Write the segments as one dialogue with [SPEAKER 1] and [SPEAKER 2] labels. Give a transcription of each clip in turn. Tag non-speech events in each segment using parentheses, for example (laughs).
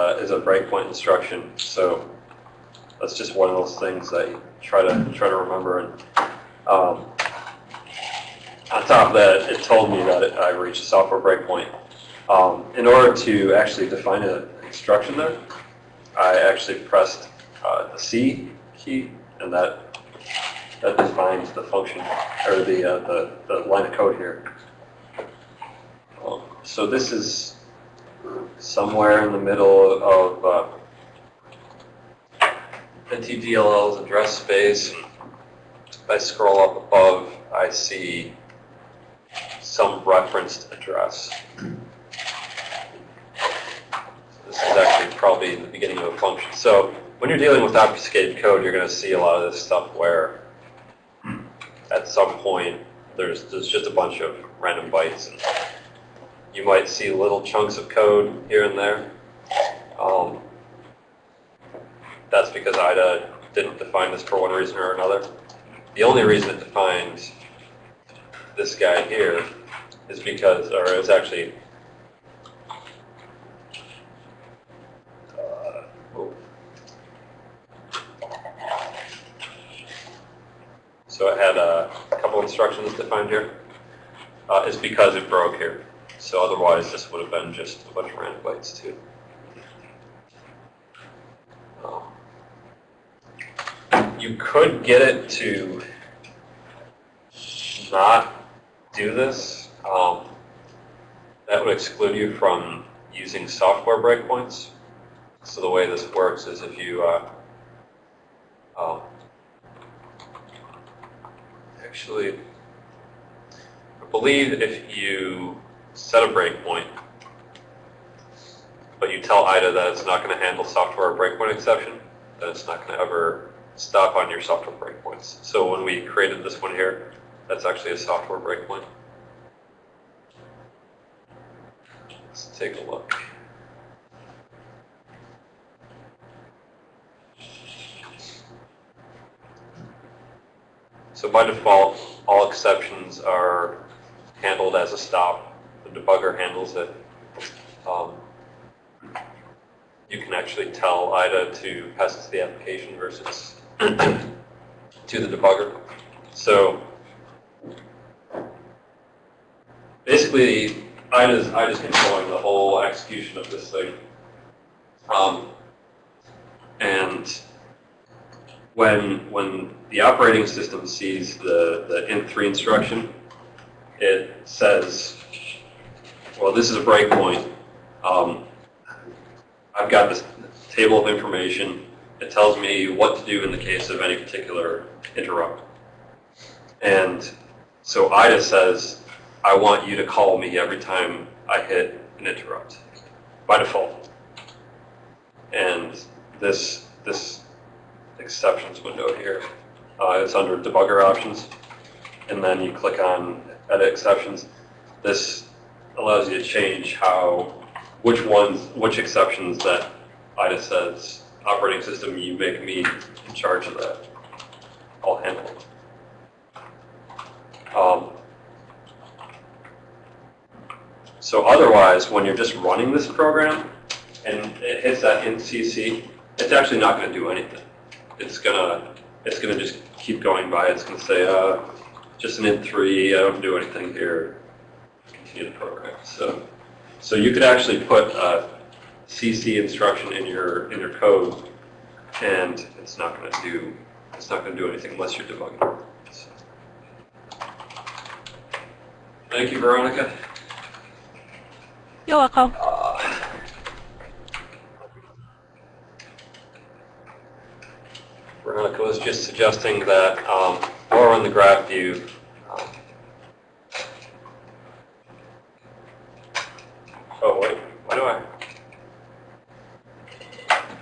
[SPEAKER 1] uh, is a breakpoint instruction. So that's just one of those things that you try to try to remember. And um, on top of that, it told me that it, I reached a software breakpoint. Um, in order to actually define an instruction there, I actually pressed uh, the C key, and that that defines the function or the uh, the, the line of code here. Um, so this is somewhere in the middle of uh, NTDLL's address space. If I scroll up above, I see some referenced address. This is actually probably the beginning of a function. So when you're dealing with obfuscated code, you're going to see a lot of this stuff where at some point there's, there's just a bunch of random bytes. And you might see little chunks of code here and there. Um, that's because IDA didn't define this for one reason or another. The only reason it defined this guy here is because, or it's actually, uh, oh. so it had a couple instructions defined here, uh, is because it broke here. So otherwise, this would have been just a bunch of random bytes too. Um, you could get it to not do this. Um, that would exclude you from using software breakpoints. So the way this works is if you uh, um, actually, I believe if you set a breakpoint, but you tell IDA that it's not going to handle software breakpoint exception, that it's not going to ever stop on your software breakpoints. So when we created this one here, that's actually a software breakpoint. Let's take a look. So by default, all exceptions are handled as a stop. The debugger handles it. Um, you can actually tell IDA to pass it to the application versus (clears throat) to the debugger. So basically, IDA's, IDA's controlling the whole execution of this thing. Um, and when, when the operating system sees the, the int3 instruction, it says, well, this is a breakpoint. Um, I've got this table of information. It tells me what to do in the case of any particular interrupt. And so IDA says, I want you to call me every time I hit an interrupt by default. And this this exceptions window here, uh, it's under debugger options, and then you click on edit exceptions. This allows you to change how which ones which exceptions that IDA says operating system you make me in charge of that. I'll handle it. Um, so otherwise, when you're just running this program and it hits that int CC, it's actually not going to do anything. It's gonna it's gonna just keep going by. It's gonna say, uh, just an int three. I don't do anything here. Continue the program. So so you could actually put a CC instruction in your in your code, and it's not going to do it's not going to do anything unless you're debugging. So. Thank you, Veronica.
[SPEAKER 2] You're welcome.
[SPEAKER 1] Uh, Veronica was just suggesting that um, we're on the graph view, um, oh wait, why do I?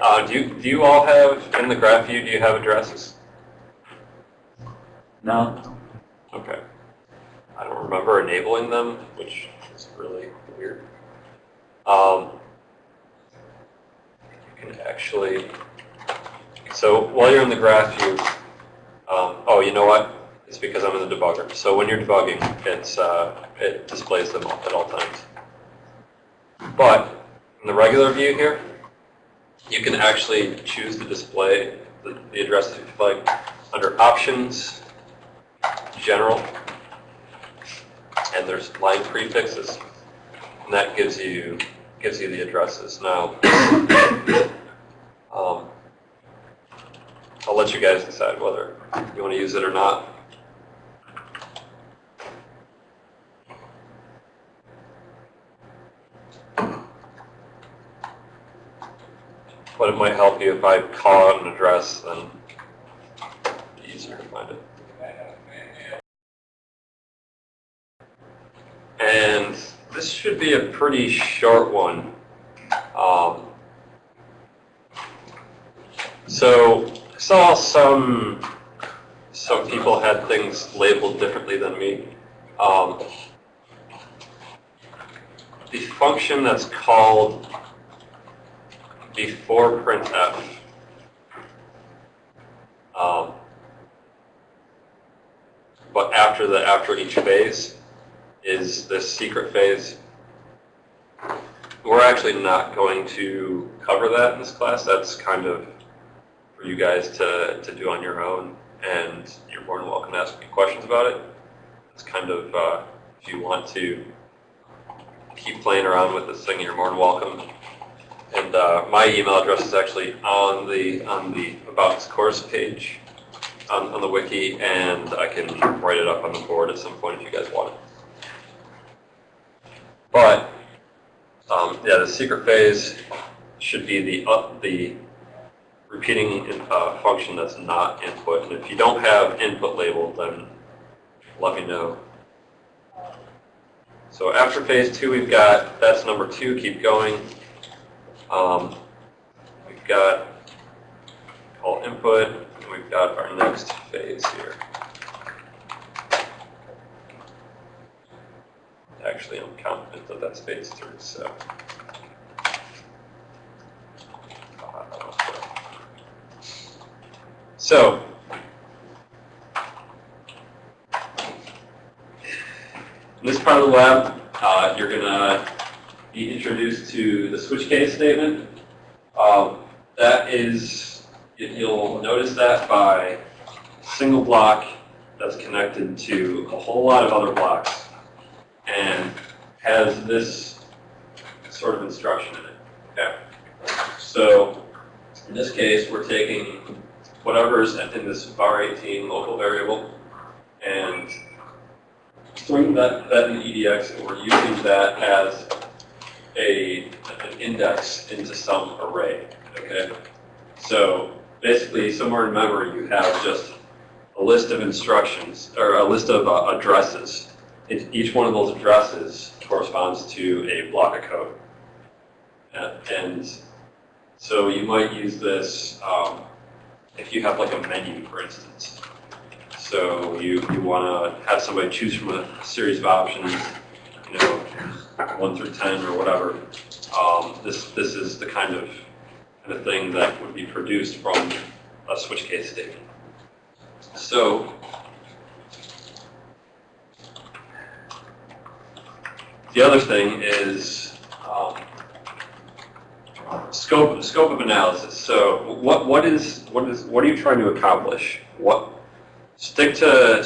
[SPEAKER 1] Uh, do you all have in the graph view? Do you have addresses?
[SPEAKER 3] No.
[SPEAKER 1] Okay. I don't remember enabling them, which is really weird. Um, you can actually, so while you're in the graph view, um, oh, you know what? It's because I'm in the debugger. So when you're debugging, it's uh, it displays them at all times. But in the regular view here, you can actually choose to display the, the address you'd like under Options, General, and there's line prefixes, and that gives you gives you the addresses. Now, (coughs) um, I'll let you guys decide whether you want to use it or not. But it might help you if I call out an address, then easier to find it. And this should be a pretty short one. Um, so I saw some some people had things labeled differently than me. Um, the function that's called before printf. Um, but after the after each phase is this secret phase. We're actually not going to cover that in this class. That's kind of for you guys to, to do on your own, and you're more than welcome to ask me questions about it. It's kind of, uh, if you want to keep playing around with this thing, you're more than welcome. And uh, my email address is actually on the on the About This Course page on, on the wiki, and I can write it up on the board at some point if you guys want it. But um, yeah, the secret phase should be the uh, the repeating in, uh, function that's not input. And if you don't have input labeled, then let me know. So after phase two, we've got that's number two. Keep going. Um, we've got all input, and we've got our next phase here. Actually, I'm confident that that's phase three, so. So. In this part of the lab, uh, you're going to be introduced to the switch case statement. Um, that is, you'll notice that by single block that's connected to a whole lot of other blocks and has this sort of instruction in it. Okay. So in this case, we're taking whatever's in this var18 local variable and storing that, that in EDX, and we're using that as a, an index into some array. Okay. So basically, somewhere in memory, you have just a list of instructions or a list of uh, addresses it, each one of those addresses corresponds to a block of code. And, and so you might use this um, if you have like a menu, for instance. So you, you want to have somebody choose from a series of options, you know, 1 through 10 or whatever. Um, this, this is the kind of, kind of thing that would be produced from a switch case statement. So The other thing is um, scope scope of analysis. So what what is what is what are you trying to accomplish? What stick to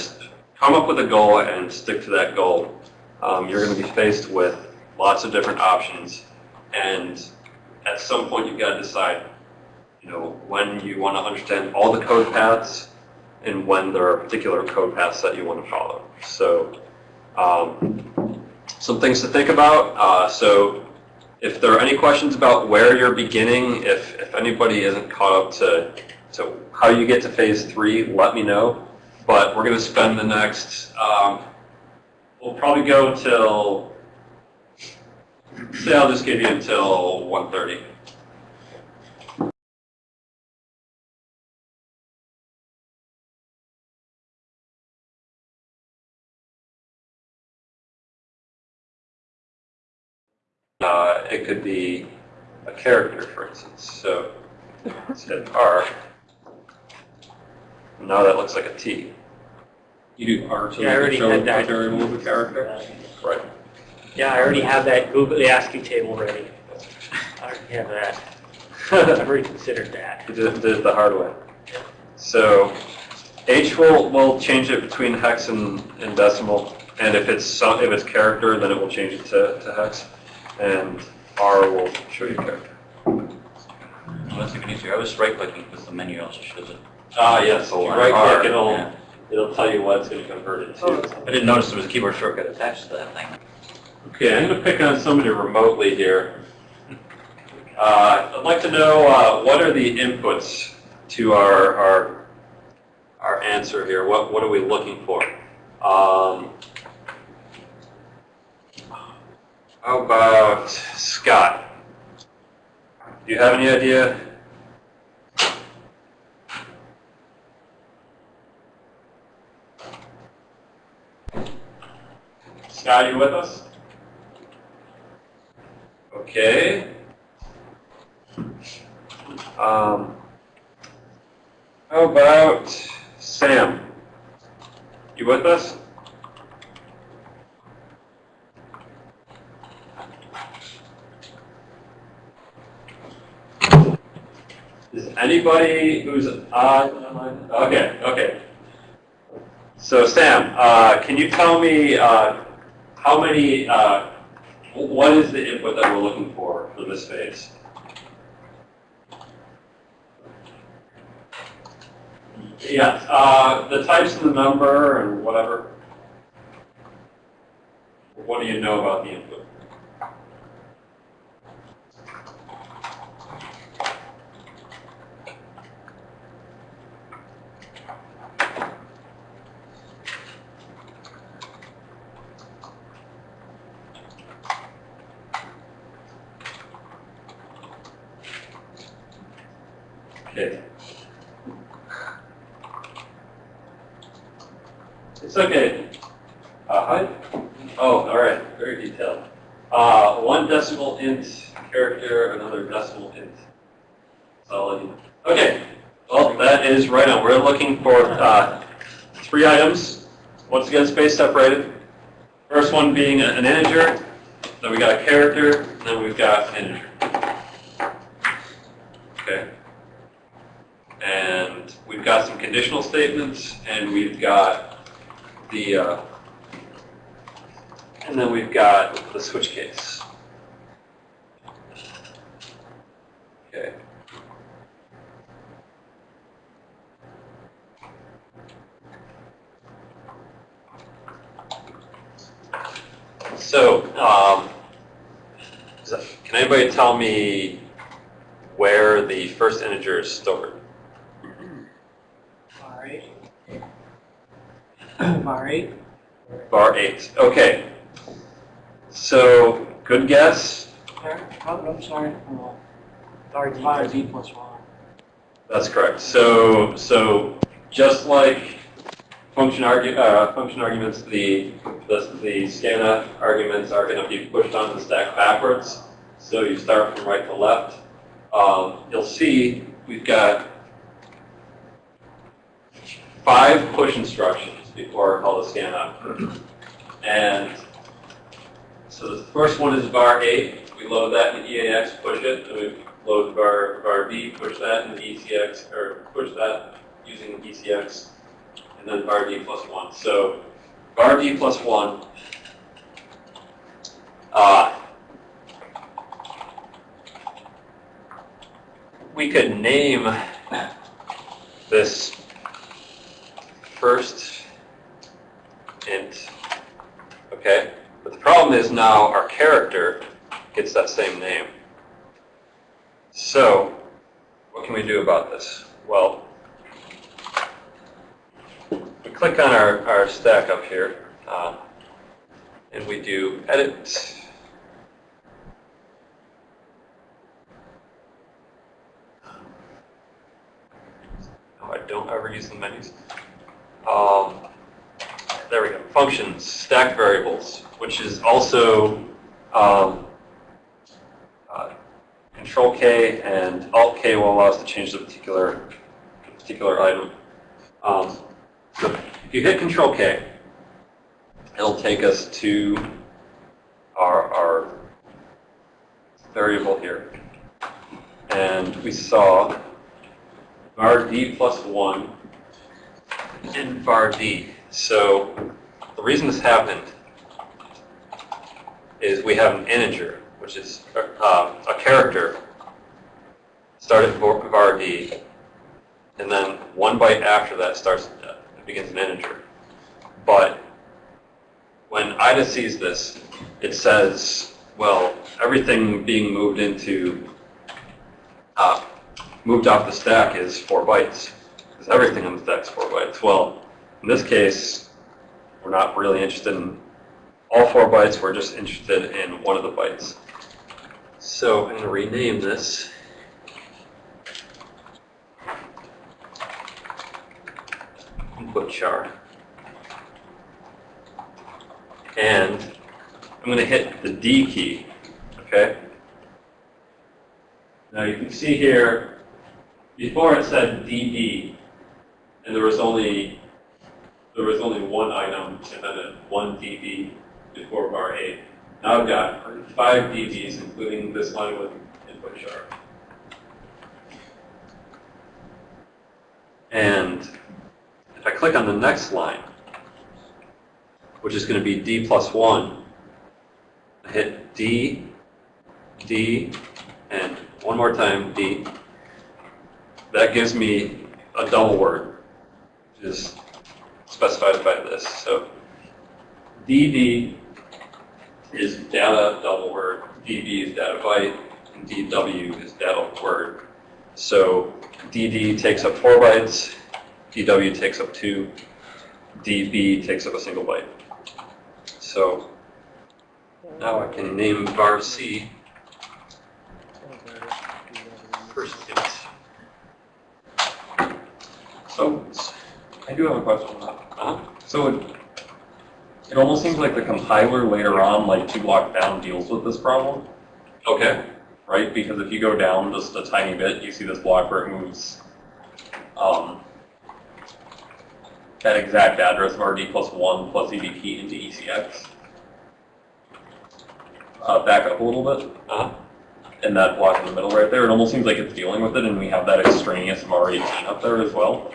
[SPEAKER 1] come up with a goal and stick to that goal. Um, you're going to be faced with lots of different options, and at some point you've got to decide, you know, when you want to understand all the code paths and when there are particular code paths that you want to follow. So. Um, some things to think about. Uh, so if there are any questions about where you're beginning, if, if anybody isn't caught up to, to how you get to phase three, let me know. But we're going to spend the next, um, we'll probably go until, say I'll just give you until 1.30. Uh, it could be a character, for instance. So instead of R, now that looks like a T.
[SPEAKER 3] You do R so
[SPEAKER 4] Yeah, I
[SPEAKER 3] you
[SPEAKER 4] already
[SPEAKER 3] can show
[SPEAKER 4] had that.
[SPEAKER 3] a variable of a character?
[SPEAKER 1] Right.
[SPEAKER 4] Yeah, I already have that Google ASCII table ready. I already have that. (laughs) I've already considered that.
[SPEAKER 1] We did, did it the hard way. So H will, will change it between hex and, and decimal, and if it's some, if it's character, then it will change it to, to hex, and R will show you character.
[SPEAKER 5] Well, that's even easier. I was right clicking because the menu also shows it.
[SPEAKER 1] Ah, yes, so you right click, it'll,
[SPEAKER 5] yeah.
[SPEAKER 1] It'll tell you what it's gonna convert it to.
[SPEAKER 5] I didn't notice there was a keyboard shortcut attached to that thing.
[SPEAKER 1] Okay, I'm gonna pick on somebody remotely here. Uh, I'd like to know, uh, what are the inputs to our, our, our answer here? What, what are we looking for? Um, how about Scott? Do you have any idea? Scott, you with us? Okay. Um, how about Sam? You with us? Is anybody who's on? Okay, okay. So Sam, uh, can you tell me uh, how many? Uh, what is the input that we're looking for for this phase? Yes, uh, the types and the number and whatever. What do you know about the input? Okay. It's okay. Uh, hi. Oh, all right. Very detailed. Uh, one decimal int character, another decimal int solid. Okay. Well, that is right on. We're looking for uh, three items. Once again, space separated. First one being an integer. Then we got a character. And then we've got an integer. Okay. And we've got some conditional statements, and we've got the, uh, and then we've got the switch case. Okay. So, um, can anybody tell me where the first integer is stored?
[SPEAKER 4] Var eight. Var eight.
[SPEAKER 1] Var eight. Okay. So, good guess.
[SPEAKER 4] There, oh, I'm sorry. Var D. Var D plus one.
[SPEAKER 1] That's correct. So, so just like function argu, uh, function arguments, the, the, the scanf arguments are going to be pushed onto the stack backwards. So you start from right to left. Um, you'll see we've got five push instructions before I call the scanf. And so the first one is var 8. We load that in EAX, push it, and we load var, var B, push that in ECX, or push that using ECX, and then var D plus 1. So var D plus 1, uh, we could name this first int, okay? But the problem is now our character gets that same name. So, what can we do about this? Well, we click on our, our stack up here, uh, and we do edit. No, I don't ever use the menus. Um, there we go. Functions, stack variables, which is also um, uh, Control K and Alt K will allow us to change the particular particular item. Um, so if you hit Control K, it'll take us to our, our variable here. and we saw var d plus 1 in var d. So the reason this happened is we have an integer, which is uh, a character started var var d, and then one byte after that starts uh, begins an integer. But when IDA sees this, it says, well, everything being moved into, uh, moved off the stack is four bytes. Because everything on the stack is four bytes. Well, in this case, we're not really interested in all four bytes, we're just interested in one of the bytes. So I'm going to rename this. Input char. And I'm going to hit the D key, okay? Now you can see here, before it said DD, and there was only there was only one item and then a one DB before var 8. Now I've got five DBs, including this one with input char. And if I click on the next line, which is going to be D plus 1, I hit D, D, and one more time, D. That gives me a double word, which is specified by this. So DD is data double word, DB is data byte, and DW is data word. So DD takes up four bytes, DW takes up two, DB takes up a single byte. So now I can name var C first.
[SPEAKER 3] So, I do have a question. So it, it almost seems like the compiler later on, like two blocks down, deals with this problem,
[SPEAKER 1] Okay.
[SPEAKER 3] right? Because if you go down just a tiny bit, you see this block where it moves um, that exact address of RD plus 1 plus EBP into ECX. Uh, back up a little bit.
[SPEAKER 1] Uh-huh.
[SPEAKER 3] in that block in the middle right there, it almost seems like it's dealing with it, and we have that extraneous var18 up there as well.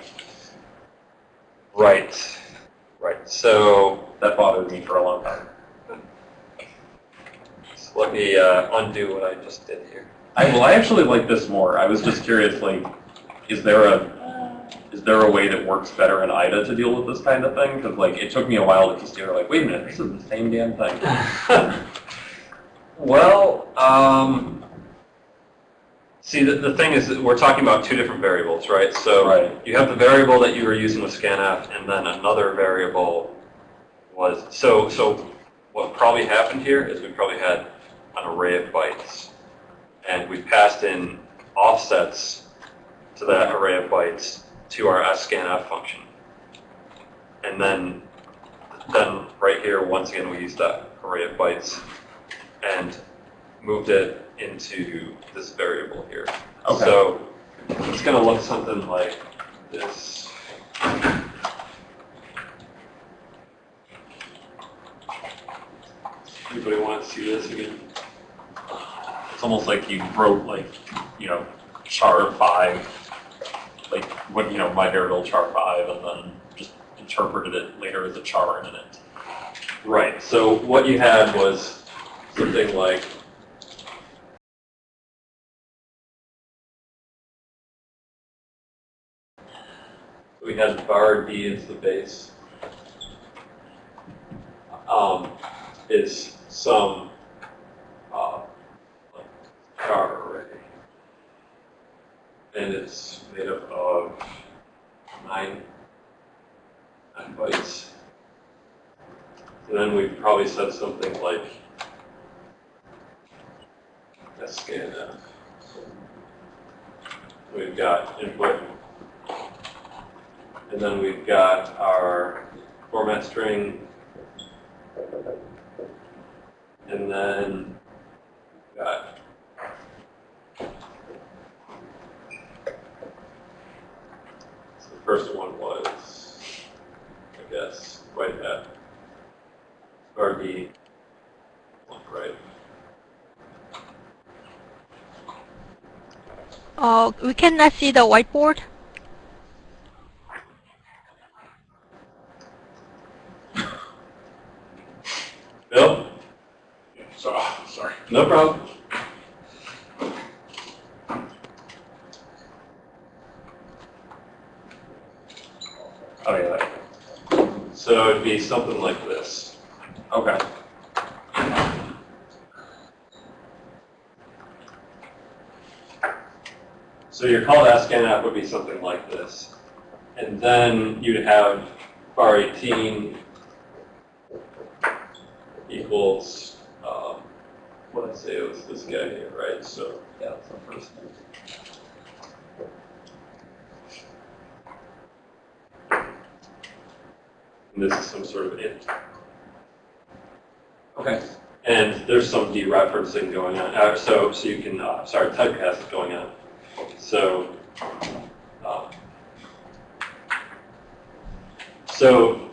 [SPEAKER 1] Right. Right. So
[SPEAKER 3] That bothered me for a long time.
[SPEAKER 1] so let me uh, undo what I just did here.
[SPEAKER 3] I, well, I actually like this more. I was just curious, like, is there a is there a way that works better in IDA to deal with this kind of thing? Because like, it took me a while to together, like, wait a minute, this is the same damn thing. (laughs)
[SPEAKER 1] well, um, see, the, the thing is that we're talking about two different variables, right? So
[SPEAKER 3] Right.
[SPEAKER 1] you have the variable that you were using with scanf, and then another variable was, so, so what probably happened here is we probably had an array of bytes, and we passed in offsets to that array of bytes to our scanf function. And then, then right here, once again, we used that array of bytes and moved it into this variable here.
[SPEAKER 3] Okay.
[SPEAKER 1] So it's going to look something like this. Anybody want to see this again?
[SPEAKER 3] It's almost like you wrote like, you know, char five, like what you know, my variable char five, and then just interpreted it later as a char in it.
[SPEAKER 1] Right, so what you had was something like we had var d as the base. Um, is some uh, char array. And it's made up of nine, nine bytes. And then we probably said something like scanf. We've got input. And then we've got our format string. And then got so the first one was, I guess, right at RD, right?
[SPEAKER 2] Uh, we cannot see the whiteboard.
[SPEAKER 1] Bill?
[SPEAKER 6] So, ah, sorry.
[SPEAKER 1] No problem.
[SPEAKER 3] Oh, yeah.
[SPEAKER 1] So it'd be something like this.
[SPEAKER 3] Okay.
[SPEAKER 1] So your call to app would be something like this. And then you'd have var 18 equals, um, what did I say, it was this guy here, right? So,
[SPEAKER 3] Yeah, that's the first one.
[SPEAKER 1] and this is some sort of int.
[SPEAKER 3] Okay.
[SPEAKER 1] And there's some dereferencing going on, uh, so, so you can, uh, sorry, typecast is going on. So, um, so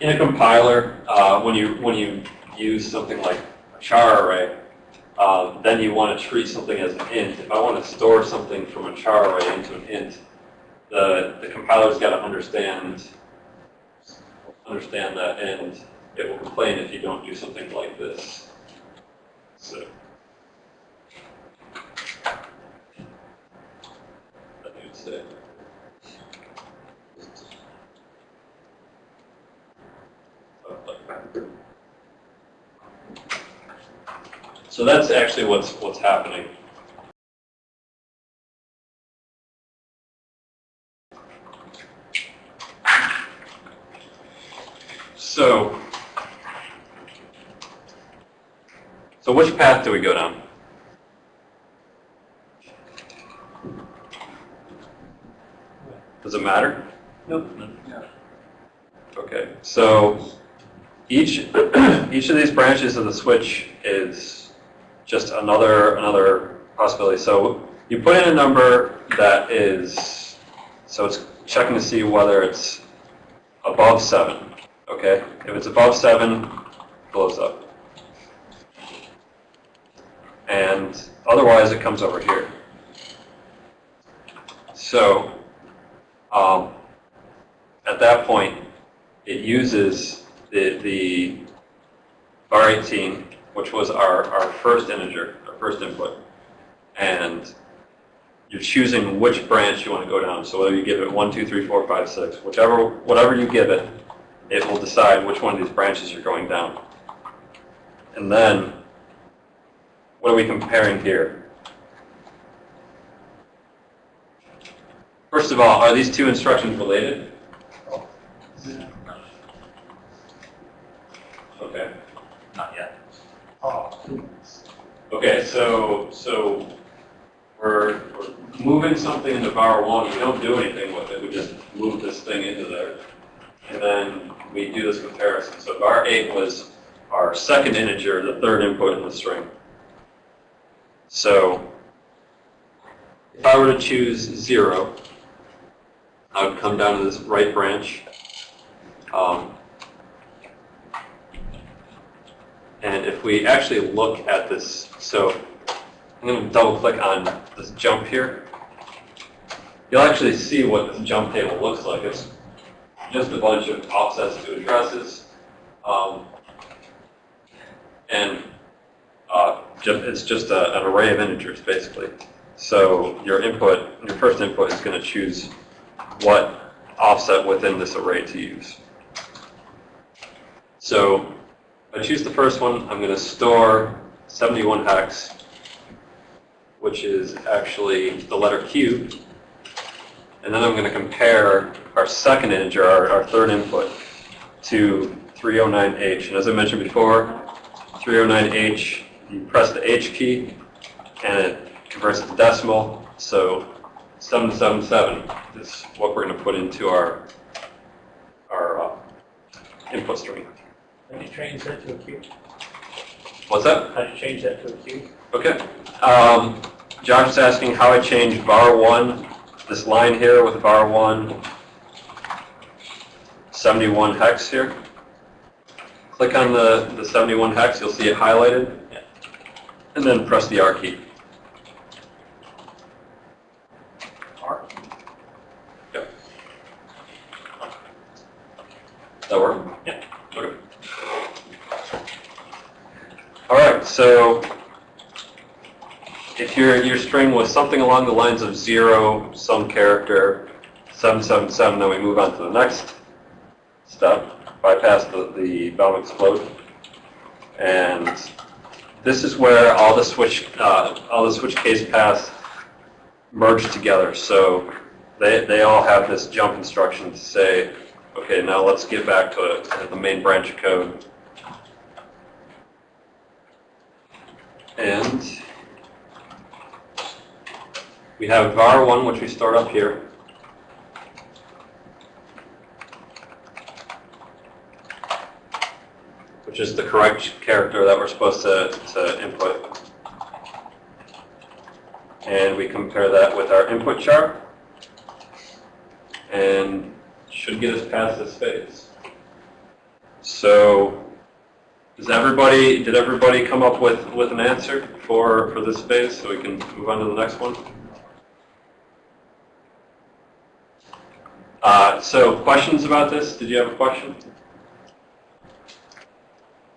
[SPEAKER 1] in a compiler, uh, when you, when you use something like a char array, um, then you want to treat something as an int. If I want to store something from a char array into an int, the, the compiler's got to understand, understand that, and it will complain if you don't do something like this. So. That would say. So that's actually what's what's happening. So, so which path do we go down? Does it matter?
[SPEAKER 4] Nope.
[SPEAKER 1] Okay, so each (clears throat) each of these branches of the switch is just another another possibility. So you put in a number that is so it's checking to see whether it's above seven. Okay, if it's above seven, it blows up, and otherwise it comes over here. So um, at that point, it uses the, the var 18, which was our, our first integer, our first input, and you're choosing which branch you want to go down. So whether you give it 1, 2, 3, 4, 5, 6, whichever, whatever you give it, it will decide which one of these branches you're going down. And then, what are we comparing here? First of all, are these two instructions related? Okay.
[SPEAKER 5] Not yet.
[SPEAKER 1] Okay, so, so we're, we're moving something into var one, we don't do anything with it, we just move this thing into there. And then we do this comparison. So var eight was our second integer, the third input in the string. So if I were to choose zero, I would come down to this right branch. Um, And if we actually look at this, so I'm going to double click on this jump here. You'll actually see what this jump table looks like. It's just a bunch of offsets to addresses. Um, and uh, it's just a, an array of integers, basically. So your input, your first input is going to choose what offset within this array to use. So I choose the first one, I'm going to store 71 hex, which is actually the letter Q. And then I'm going to compare our second integer, our, our third input, to 309H. And as I mentioned before, 309H, you press the H key, and it converts it to decimal. So 777 is what we're going to put into our, our uh, input stream.
[SPEAKER 4] How do you change that to a Q?
[SPEAKER 1] What's that?
[SPEAKER 4] How do you change that to a Q?
[SPEAKER 1] Okay. Um, Josh is asking how I change var one, this line here with var one, 71 hex here. Click on the, the 71 hex, you'll see it highlighted. And then press the R key. that work? Yeah. Okay. All right. So if your your string was something along the lines of zero, some character, seven seven seven, then we move on to the next step, bypass the the Bell explode, and this is where all the switch uh, all the switch case paths merge together. So they they all have this jump instruction to say okay, now let's get back to, the main branch of code. And we have var1, which we start up here. Which is the correct character that we're supposed to, to input. And we compare that with our input char. And should get us past this phase. So, does everybody, did everybody come up with, with an answer for, for this phase so we can move on to the next one? Uh, so questions about this? Did you have a question?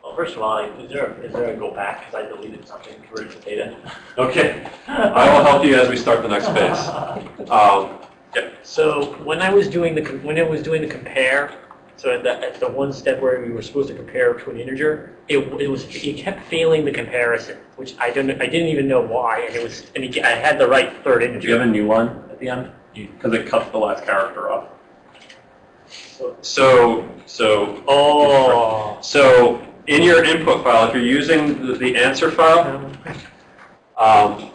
[SPEAKER 4] Well, first of all, is there, is there a go back, because I deleted something, the data? (laughs)
[SPEAKER 1] Okay, I will help you as we start the next phase. (laughs) Um,
[SPEAKER 4] So when I was doing the, when it was doing the compare, so at the, at the one step where we were supposed to compare to an integer, it, it was, it kept failing the comparison, which I don't, I didn't even know why, and it was, and it- I had the right third
[SPEAKER 3] Do you have a new one at the end? Because it cuts the last character off.
[SPEAKER 1] so, so,
[SPEAKER 4] Oh.
[SPEAKER 1] so in your input file, if you're using the, the answer file, um,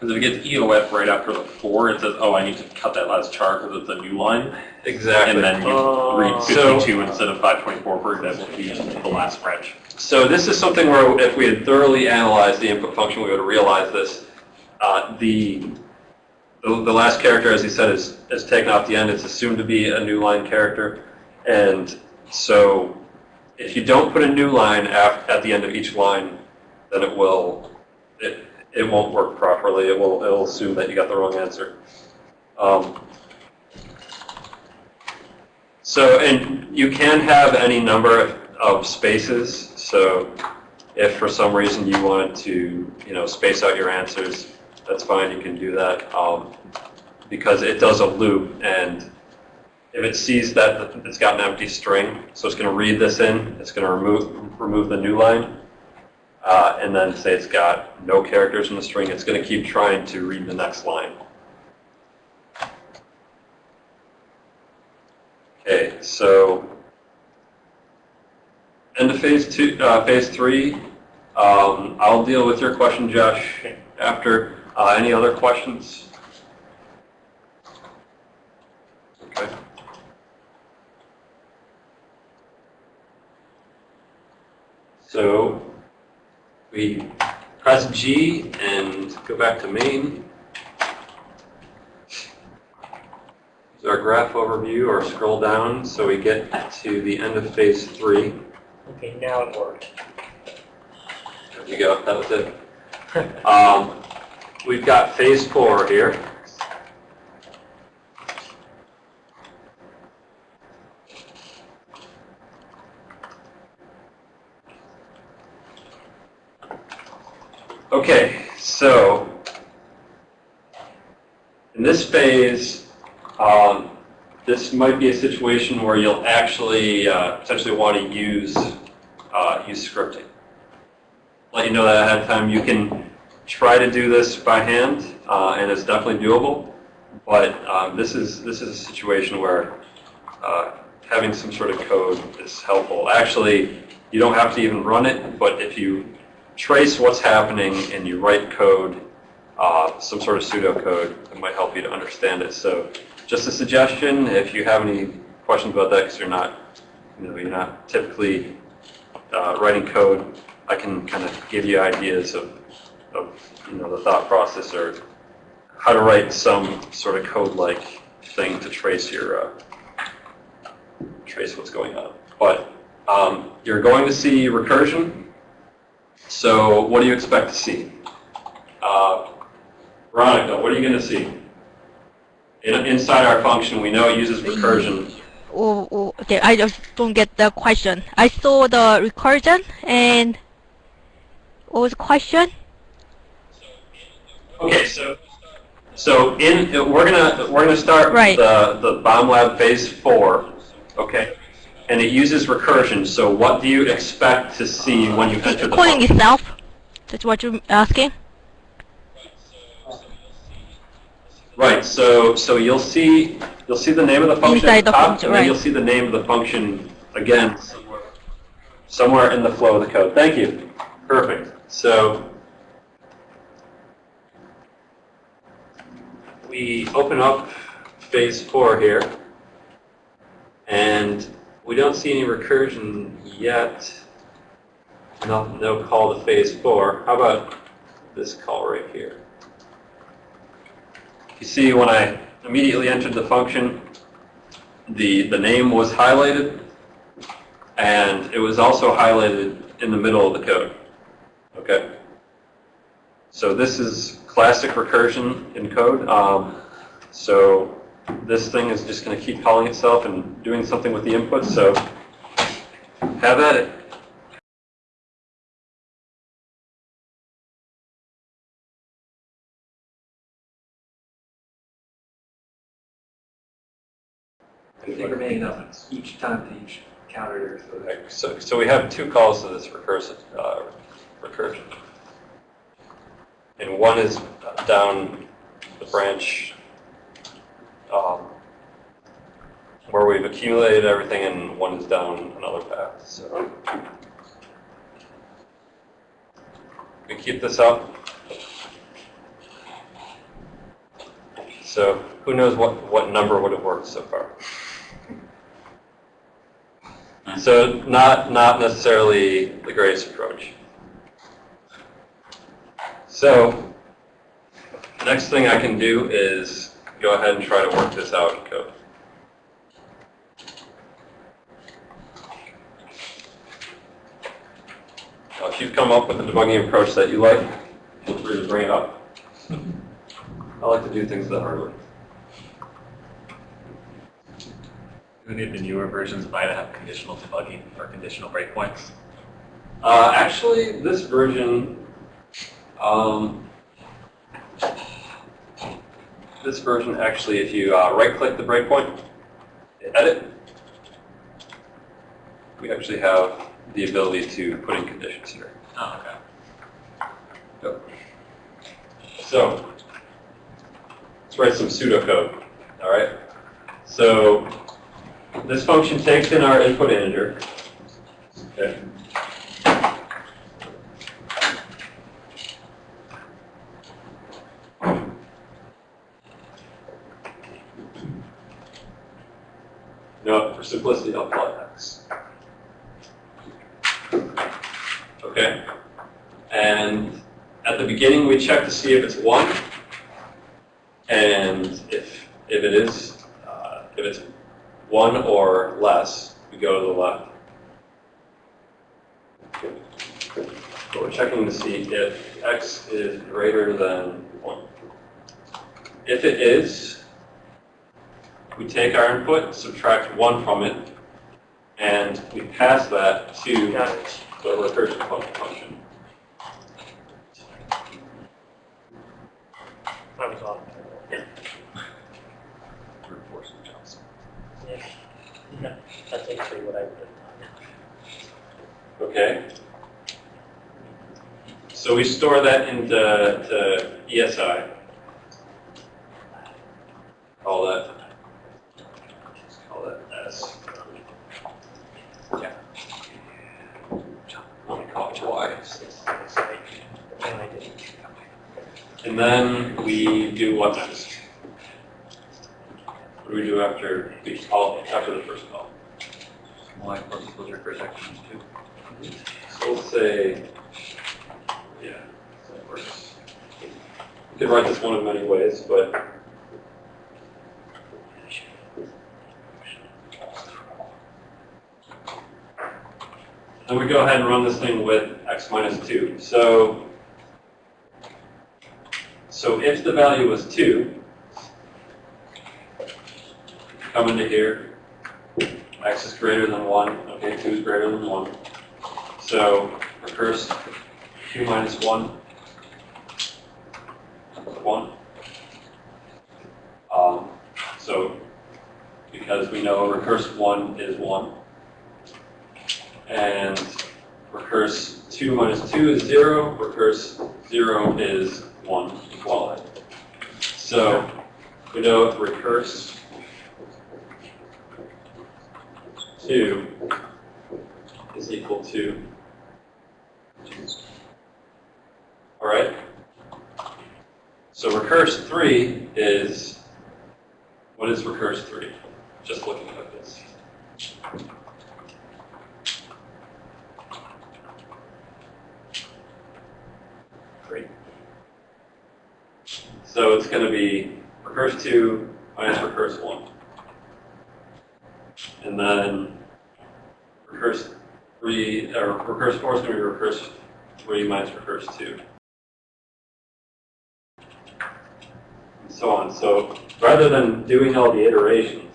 [SPEAKER 3] Because if it gets EOF right after the four, it says, oh, I need to cut that last char because it's a new line.
[SPEAKER 1] exactly.
[SPEAKER 3] And then you
[SPEAKER 4] Oh.
[SPEAKER 3] read
[SPEAKER 1] So-
[SPEAKER 3] 52 instead of 524, for example, if you use the last branch.
[SPEAKER 1] So this is something where if we had thoroughly analyzed the input function, we would have realized this. Uh, the, the the last character, as he said, is, is taken off the end. It's assumed to be a new line character. And so if you don't put a new line af, at the end of each line, then it will, it, it won't work properly. It will, it will assume that you got the wrong answer. Um, so, and you can have any number of, of spaces. So if for some reason you wanted to, you know, space out your answers, that's fine, you can do that. Um, because it does a loop and if it sees that it's got an empty string, so it's going to read this in, it's going to remove, remove the new line, uh, and then say it's got no characters in the string, it's going to keep trying to read the next line. Okay, so end of phase two, uh, phase three. Um, I'll deal with your question, Josh, after. Uh, any other questions? Okay. So we press G and go back to main. Is our graph overview or scroll down so we get to the end of phase three.
[SPEAKER 4] Okay, now it worked.
[SPEAKER 1] There you go, that was it. Um, we've got phase four here. Okay, so in this phase, um, this might be a situation where you'll actually uh, potentially want to use uh, use scripting let you know that ahead of time. You can try to do this by hand, uh, and it's definitely doable. But um, this is this is a situation where uh, having some sort of code is helpful. Actually, you don't have to even run it, but if you trace what's happening and you write code, uh, some sort of pseudocode, that might help you to understand it. So, just a suggestion: if you have any questions about that, because you're not, you know, you're not typically uh, writing code, I can kind of give you ideas of, of, you know, the thought process or how to write some sort of code-like thing to trace your, uh, trace what's going on. But um, you're going to see recursion. So what do you expect to see? Uh, Veronica, what are you going to see? In, inside our function, we know it uses recursion.
[SPEAKER 2] Oh, oh, okay, I just don't get the question. I saw the recursion and what was the question?
[SPEAKER 1] Okay, so so in we're gonna we're gonna start
[SPEAKER 2] Right.
[SPEAKER 1] the the bomb lab phase four, okay, and it uses recursion. So what do you expect to see when you enter the
[SPEAKER 2] Calling itself? That's what you're asking?
[SPEAKER 1] Right. So so you'll see you'll see the name of the function
[SPEAKER 2] Inside
[SPEAKER 1] at the
[SPEAKER 2] the
[SPEAKER 1] top,
[SPEAKER 2] function,
[SPEAKER 1] and then
[SPEAKER 2] right.
[SPEAKER 1] you'll see the name of the function again somewhere, somewhere in the flow of the code. Thank you. Perfect. So we open up phase four here, and we don't see any recursion yet. No, no call to phase four. How about this call right here? You see when I immediately entered the function, the, the name was highlighted, and it was also highlighted in the middle of the code. Okay? So this is classic recursion in code. Um, so this thing is just going to keep calling itself and doing something with the input. so have at it.
[SPEAKER 7] Up each time to each counter. so
[SPEAKER 1] Okay, So, so we have two calls to this recursive, uh, recursion. And one is down the branch um, where we've accumulated everything, and one is down another path. So we keep this up. So who knows what, what number would have worked so far? So not, not necessarily the greatest approach. So next thing I can do is go ahead and try to work this out in code. Now, if you've come up with a debugging approach that you like, feel free to bring it up. I like to do things the hard way.
[SPEAKER 8] Do any of the newer versions of IDA have conditional debugging or conditional breakpoints?
[SPEAKER 1] Uh, actually, this version, um, this version actually, if you uh, right-click the breakpoint, edit, we actually have the ability to put in conditions here.
[SPEAKER 8] Oh, okay.
[SPEAKER 1] So, let's write some pseudocode, all right? So, this function takes in our input integer. Okay. Simplicity, I'll x. Okay? And at the beginning, we check to see if it's 1. And if, if it is, uh, if it's 1 or less, we go to the left. But we're checking to see if x is greater than 1. If it is, we take our input, subtract 1 from it, and we pass that to the recursion function.
[SPEAKER 4] That was all. Yeah.
[SPEAKER 3] Brute force jumps.
[SPEAKER 4] Yeah. No, (laughs) That's actually what I would have
[SPEAKER 1] Okay. So we store that into to ESI. Call that. Call. Yeah. I'm gonna call it Y.
[SPEAKER 4] done. And I didn't.
[SPEAKER 1] And then we do what next? What do we do after we call after the first call?
[SPEAKER 5] I suppose those are first actions too.
[SPEAKER 1] So let's say, yeah, that works. You could write this one of many ways, but then we go ahead and run this thing with x minus 2. So, so if the value was 2, come into here, x is greater than 1, okay, 2 is greater than 1. So recurse 2 minus 1, 1. Um, so because we know recurse 1 is 1, and recurse 2 minus 2 is 0, recurse 0 is 1 equality. So we know recurse 2 is equal to, all right? So recurse 3 is, what is recurse 3? Just looking at
[SPEAKER 4] it.
[SPEAKER 1] So it's going to be recurse 2 minus recurse 1. And then recurse 3, uh, or recurse 4 is going to be recurse 3 minus recurse 2. And so on. So rather than doing all the iterations,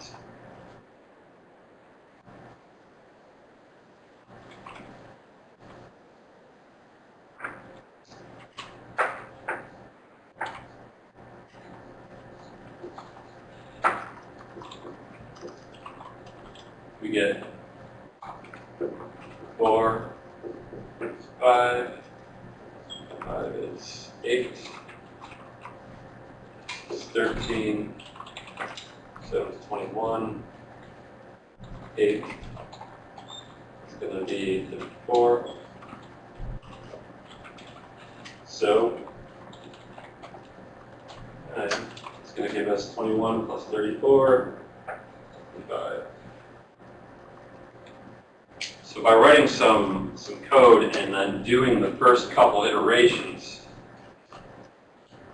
[SPEAKER 1] So by writing some, some code and then doing the first couple iterations,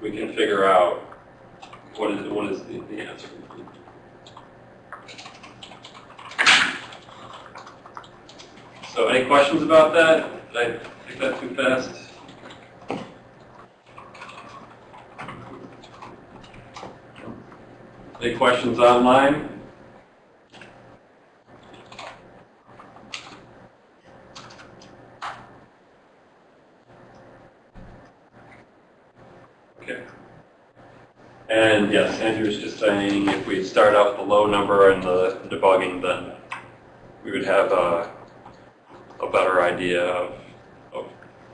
[SPEAKER 1] we can figure out what is, what is the, the answer. So any questions about that? Did I take that too fast? Any questions online? Okay. And yes, Andrew's just saying if we start out with a low number in the debugging, then we would have a, a better idea of, of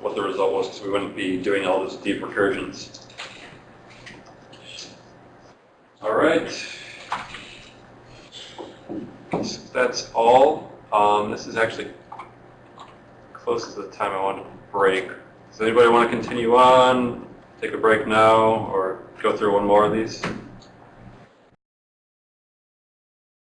[SPEAKER 1] what the result was, because we wouldn't be doing all those deep recursions. All right. So That's all. Um, this is actually close to the time I want to break. Does anybody want to continue on? take a break now or go through one more of these?